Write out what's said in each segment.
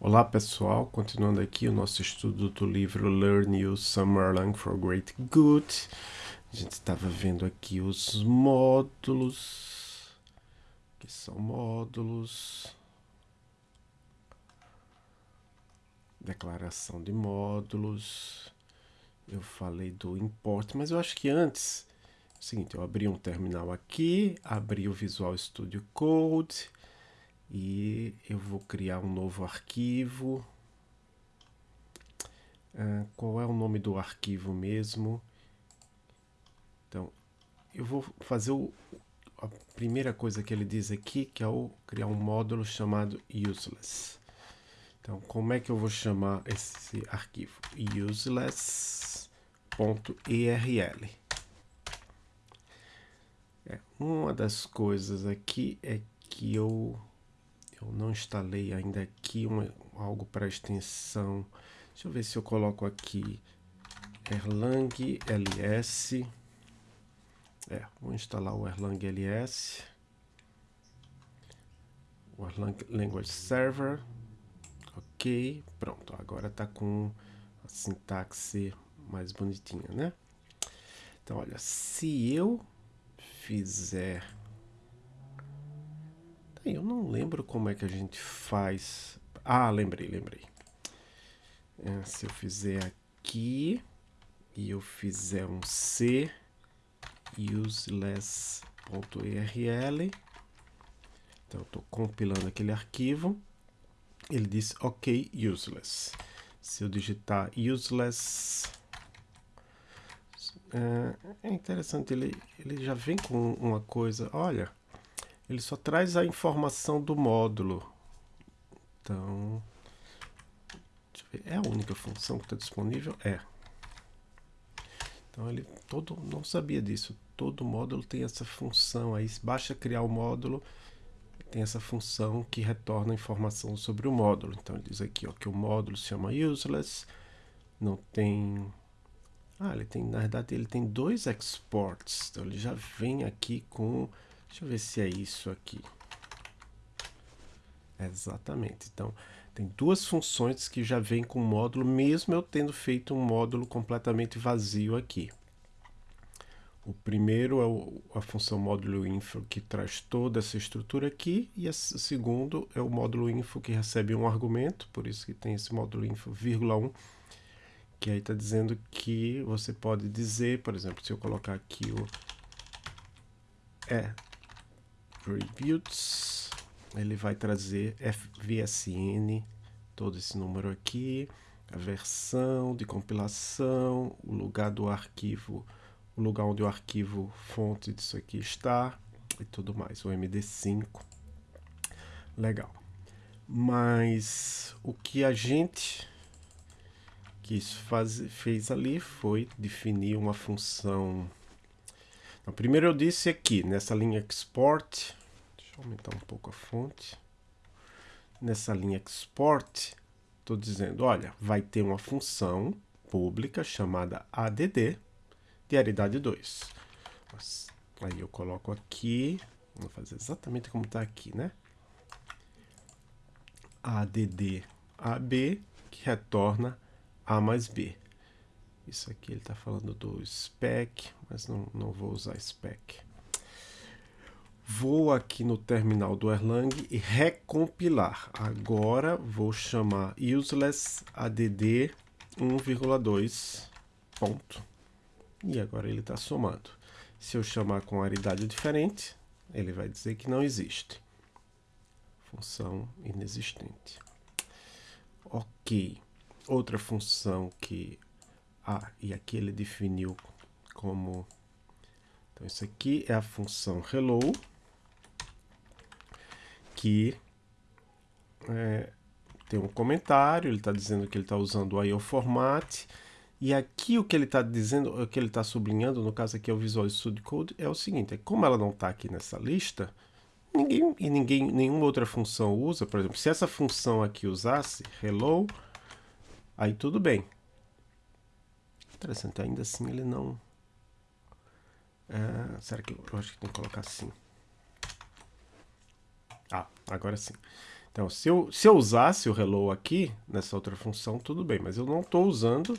Olá pessoal, continuando aqui o nosso estudo do livro Learn You Summer Lang for Great Good. A gente estava vendo aqui os módulos, que são módulos, declaração de módulos. Eu falei do import, mas eu acho que antes, é o seguinte, eu abri um terminal aqui, abri o Visual Studio Code, e eu vou criar um novo arquivo. Ah, qual é o nome do arquivo mesmo? Então, eu vou fazer o, a primeira coisa que ele diz aqui, que é o criar um módulo chamado useless. Então, como é que eu vou chamar esse arquivo? useless.erl. É, uma das coisas aqui é que eu eu não instalei ainda aqui algo para extensão. Deixa eu ver se eu coloco aqui Erlang ls. É, vou instalar o Erlang ls. O Erlang Language Server. Ok, pronto. Agora está com a sintaxe mais bonitinha, né? Então, olha, se eu fizer eu não lembro como é que a gente faz. Ah, lembrei, lembrei. É, se eu fizer aqui e eu fizer um C useless.erl, então eu estou compilando aquele arquivo, ele diz OK useless. Se eu digitar useless, é, é interessante, ele, ele já vem com uma coisa, olha, ele só traz a informação do módulo. Então, é a única função que está disponível? É. Então ele todo não sabia disso. Todo módulo tem essa função aí. Basta criar o módulo, tem essa função que retorna informação sobre o módulo. Então ele diz aqui ó, que o módulo se chama useless, não tem... Ah, ele tem, na verdade, ele tem dois exports. Então ele já vem aqui com Deixa eu ver se é isso aqui. Exatamente. Então, tem duas funções que já vêm com o módulo, mesmo eu tendo feito um módulo completamente vazio aqui. O primeiro é o, a função módulo info que traz toda essa estrutura aqui, e o segundo é o módulo info que recebe um argumento, por isso que tem esse módulo info, vírgula 1, que aí está dizendo que você pode dizer, por exemplo, se eu colocar aqui o é attributes, ele vai trazer FVSN, todo esse número aqui, a versão de compilação, o lugar do arquivo, o lugar onde o arquivo fonte disso aqui está e tudo mais, o MD5. Legal. Mas o que a gente quis fazer, fez ali foi definir uma função. Primeiro eu disse aqui, nessa linha export, aumentar um pouco a fonte. Nessa linha export, estou dizendo, olha, vai ter uma função pública chamada add de aridade 2. Aí eu coloco aqui, vou fazer exatamente como está aqui, né? add ab, que retorna a mais b. Isso aqui ele está falando do spec, mas não, não vou usar spec. Vou aqui no terminal do Erlang e recompilar. Agora vou chamar useless add 1,2 ponto. E agora ele está somando. Se eu chamar com aridade diferente, ele vai dizer que não existe. Função inexistente. Ok. Outra função que... Ah, e aqui ele definiu como... Então, isso aqui é a função hello aqui é, tem um comentário, ele está dizendo que ele está usando o IO format, e aqui o que ele está dizendo, o que ele está sublinhando, no caso aqui é o Visual Studio Code, é o seguinte, é como ela não está aqui nessa lista, ninguém e ninguém, nenhuma outra função usa, por exemplo, se essa função aqui usasse hello, aí tudo bem. Interessante, ainda assim ele não... É, será que eu, eu acho que tem que colocar assim? Agora sim. Então, se eu, se eu usasse o hello aqui, nessa outra função, tudo bem, mas eu não estou usando.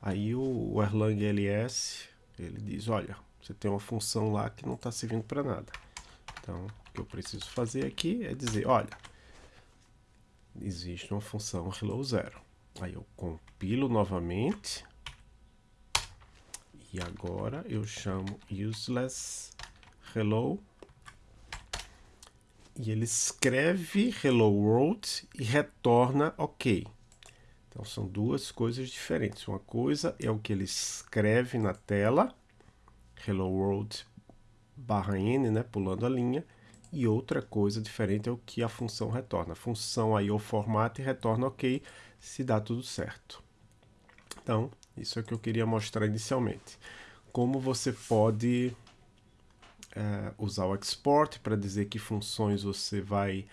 Aí o, o Erlang LS, ele diz, olha, você tem uma função lá que não está servindo para nada. Então, o que eu preciso fazer aqui é dizer, olha, existe uma função hello zero. Aí eu compilo novamente. E agora eu chamo useless hello e ele escreve hello world e retorna ok. Então são duas coisas diferentes. Uma coisa é o que ele escreve na tela, hello world barra n, né, pulando a linha, e outra coisa diferente é o que a função retorna. A função aí o formato e retorna ok se dá tudo certo. Então, isso é o que eu queria mostrar inicialmente. Como você pode uh, usar o export para dizer que funções você vai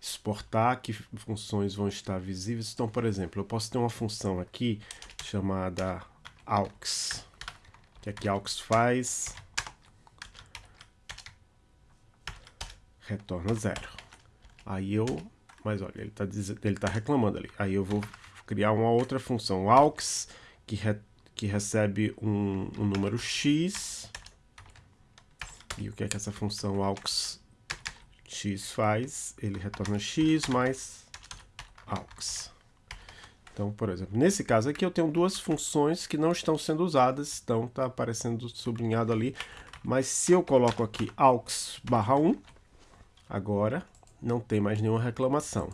exportar, que funções vão estar visíveis. Então, por exemplo, eu posso ter uma função aqui chamada aux. O que é que aux faz? Retorna zero. Aí eu... Mas olha, ele está ele tá reclamando ali. Aí eu vou criar uma outra função aux que, re, que recebe um, um número x e o que é que essa função aux x faz? Ele retorna x mais aux. Então, por exemplo, nesse caso aqui eu tenho duas funções que não estão sendo usadas, então está aparecendo sublinhado ali. Mas se eu coloco aqui aux barra 1, agora não tem mais nenhuma reclamação.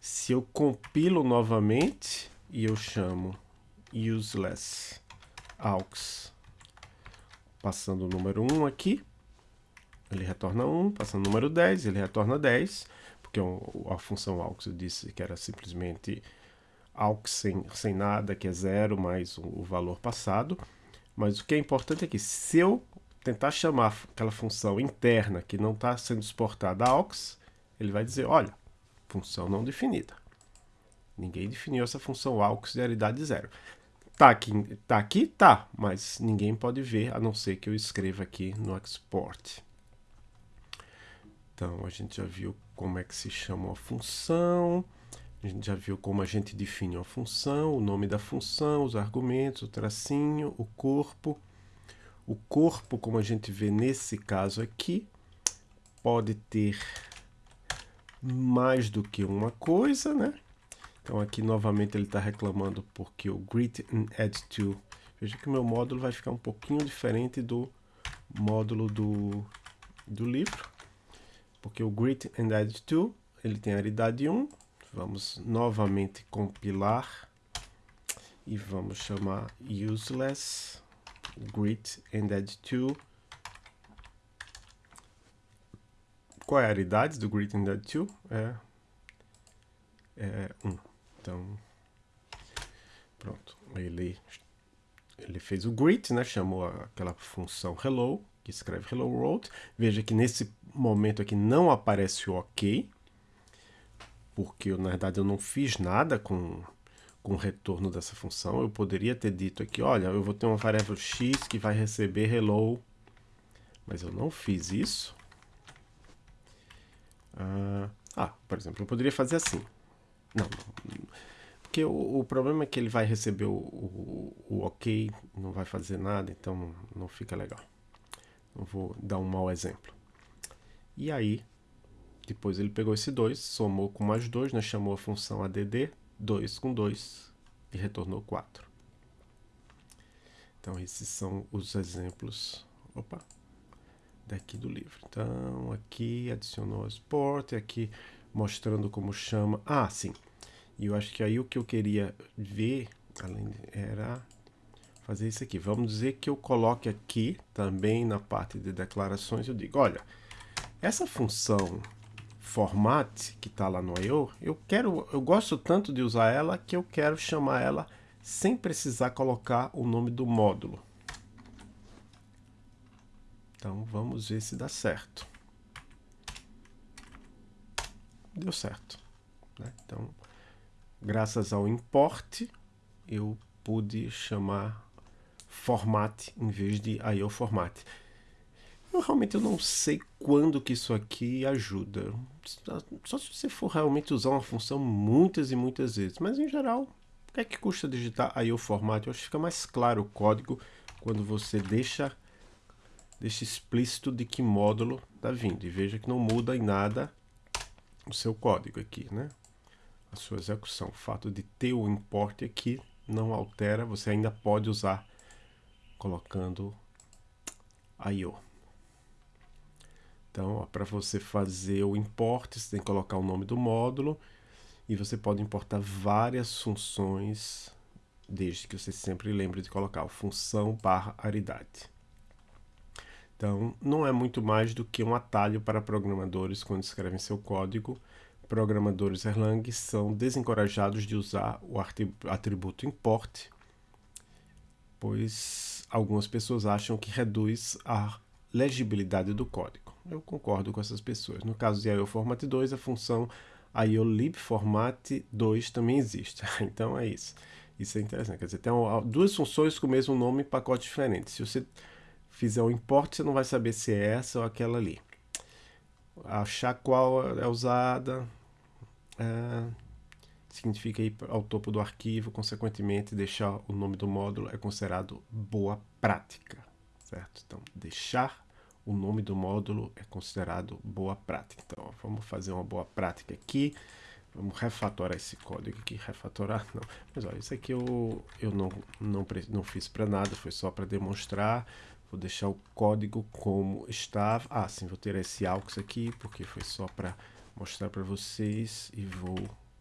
Se eu compilo novamente e eu chamo useless aux, passando o número 1 aqui, ele retorna 1, passando o número 10, ele retorna 10, porque a função aux eu disse que era simplesmente aux sem, sem nada, que é zero, mais o, valor passado. Mas o que é importante é que se eu tentar chamar aquela função interna que não está sendo exportada aux, ele vai dizer, olha, função não definida. Ninguém definiu essa função aux de realidade zero. Tá aqui, tá aqui? Tá, mas ninguém pode ver, a não ser que eu escreva aqui no export. Então, a gente já viu como é que se chama uma função, a gente já viu como a gente define uma função, o nome da função, os argumentos, o tracinho, o corpo. O corpo, como a gente vê nesse caso aqui, pode ter mais do que uma coisa, né? Então aqui novamente ele está reclamando porque o Grid and Add To, veja que o meu módulo vai ficar um pouquinho diferente do módulo do, do livro porque o Grit and Add To, ele tem aridade 1. Vamos novamente compilar e vamos chamar useless grit and add to. Qual é a aridade do grit and add to? É, é 1. Então, pronto. Ele, ele fez o grit, né? chamou aquela função hello, que escreve hello world. Veja que nesse momento aqui não aparece o OK, porque na verdade eu não fiz nada com, com o retorno dessa função. Eu poderia ter dito aqui, olha, eu vou ter uma variável x que vai receber hello, mas eu não fiz isso. Ah, ah por exemplo, eu poderia fazer assim. Não, não porque o, o, problema é que ele vai receber o, o, o ok, não vai fazer nada, então não fica legal. Vou dar um mau exemplo. E aí, depois ele pegou esse 2, somou com mais 2, né, chamou a função add, 2 com 2, e retornou 4. Então, esses são os exemplos opa, daqui do livro. Então, aqui adicionou export, aqui mostrando como chama. Ah, sim. E eu acho que aí o que eu queria ver além era fazer isso aqui. Vamos dizer que eu coloque aqui também na parte de declarações, eu digo, olha, essa função format que está lá no I.O., eu quero, eu gosto tanto de usar ela que eu quero chamar ela sem precisar colocar o nome do módulo. Então vamos ver se dá certo. Deu certo. Né? Então, graças ao import, eu pude chamar format em vez de IO format. Eu realmente eu não sei quando que isso aqui ajuda. Só se você for realmente usar uma função muitas e muitas vezes. Mas em geral, o que é que custa digitar aí o formato? Eu acho que fica mais claro o código quando você deixa, deixa explícito de que módulo está vindo. E veja que não muda em nada o seu código aqui, né? A sua execução. O fato de ter o import aqui não altera, você ainda pode usar colocando IO. Então, para você fazer o import, você tem que colocar o nome do módulo e você pode importar várias funções, desde que você sempre lembre de colocar função barra aridade. Então, não é muito mais do que um atalho para programadores quando escrevem seu código. Programadores Erlang são desencorajados de usar o atributo import, pois algumas pessoas acham que reduz a legibilidade do código. Eu concordo com essas pessoas. No caso de IOFormat 2, a função IOLibFormat 2 também existe. então é isso. Isso é interessante. Quer dizer, tem duas funções com o mesmo nome em pacotes diferentes. Se você fizer o import, você não vai saber se é essa ou aquela ali. Achar qual é usada é, significa ir ao topo do arquivo, consequentemente deixar o nome do módulo é considerado boa prática certo? Então, deixar o nome do módulo é considerado boa prática. Então, ó, vamos fazer uma boa prática aqui. Vamos refatorar esse código aqui. Refatorar, não. Mas olha, isso aqui eu, eu não, não, não fiz para nada, foi só para demonstrar. Vou deixar o código como estava. Ah, sim, vou ter esse aux aqui, porque foi só para mostrar para vocês. E vou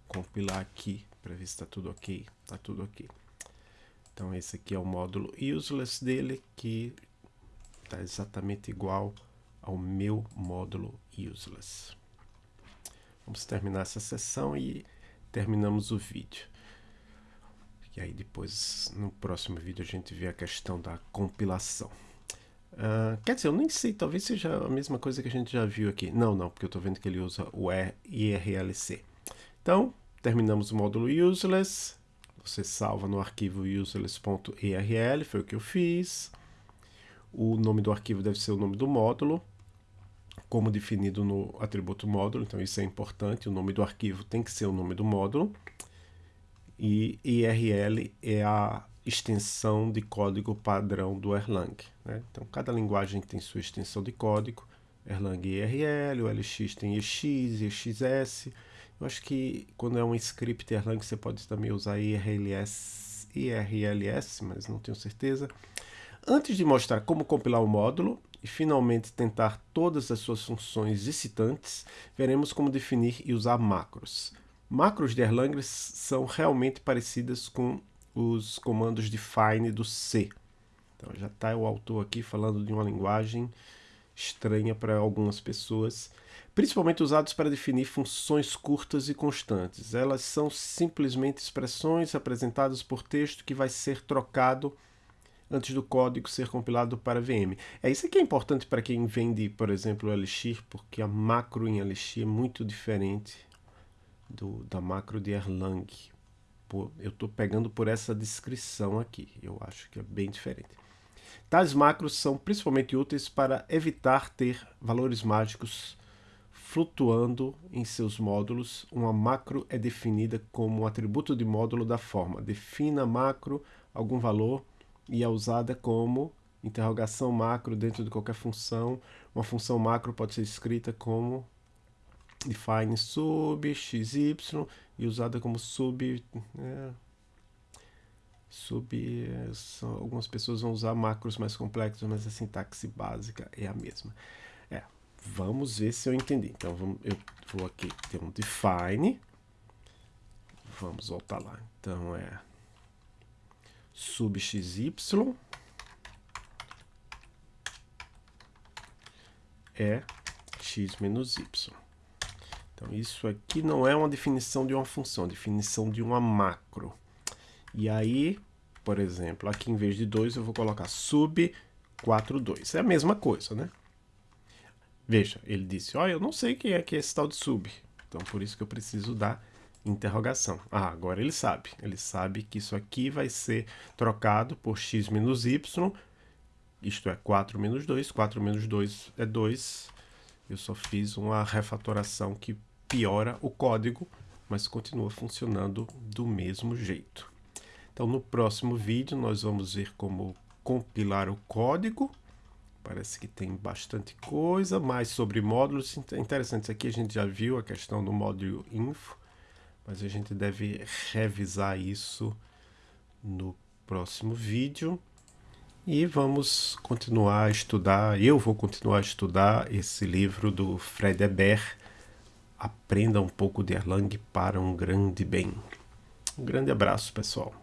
compilar aqui para ver se está tudo ok. Está tudo ok. Então esse aqui é o módulo useless dele, que está exatamente igual ao meu módulo useless. Vamos terminar essa sessão e terminamos o vídeo. E aí depois, no próximo vídeo, a gente vê a questão da compilação. Uh, quer dizer, eu nem sei, talvez seja a mesma coisa que a gente já viu aqui. Não, não, porque eu estou vendo que ele usa o IRLC. Então, terminamos o módulo useless. Você salva no arquivo useless.irl, foi o que eu fiz. O nome do arquivo deve ser o nome do módulo, como definido no atributo módulo, então isso é importante, o nome do arquivo tem que ser o nome do módulo. E IRL é a extensão de código padrão do Erlang. Né? Então, cada linguagem tem sua extensão de código. Erlang IRL, o LX tem EX, EXS. Eu acho que quando é um script Erlang você pode também usar IRLS, IRLS, mas não tenho certeza. Antes de mostrar como compilar o módulo e finalmente tentar todas as suas funções excitantes, veremos como definir e usar macros. Macros de Erlang são realmente parecidas com os comandos define do C. Então já está o autor aqui falando de uma linguagem estranha para algumas pessoas, principalmente usados para definir funções curtas e constantes. Elas são simplesmente expressões apresentadas por texto que vai ser trocado antes do código ser compilado para VM. É isso que é importante para quem vende, por exemplo, o Elixir, porque a macro em Elixir é muito diferente do, da macro de Erlang. Pô, eu estou pegando por essa descrição aqui, eu acho que é bem diferente. Tais macros são principalmente úteis para evitar ter valores mágicos flutuando em seus módulos. Uma macro é definida como um atributo de módulo da forma defina macro algum valor e é usada como interrogação macro dentro de qualquer função. Uma função macro pode ser escrita como define sub xy e usada como sub é, é, são, algumas pessoas vão usar macros mais complexos mas a sintaxe básica é a mesma é vamos ver se eu entendi então vamos, eu vou aqui ter um define vamos voltar lá então é sub xy é x menos y. Então, isso aqui não é uma definição de uma função, é definição de uma macro. E aí, por exemplo, aqui em vez de 2 eu vou colocar sub 42. É a mesma coisa, né? Veja, ele disse, olha, eu não sei quem é que é esse tal de sub. Então, por isso que eu preciso dar interrogação. Ah, agora ele sabe. Ele sabe que isso aqui vai ser trocado por x menos y isto é 4 menos 2, 4 menos 2 é 2. Eu só fiz uma refatoração que piora o código, mas continua funcionando do mesmo jeito. Então no próximo vídeo nós vamos ver como compilar o código. Parece que tem bastante coisa, mais sobre módulos interessantes. Aqui a gente já viu a questão do módulo info, mas a gente deve revisar isso no próximo vídeo. E vamos continuar a estudar, eu vou continuar a estudar esse livro do Fred Hebert, Aprenda um pouco de Erlang para um grande bem. Um grande abraço, pessoal.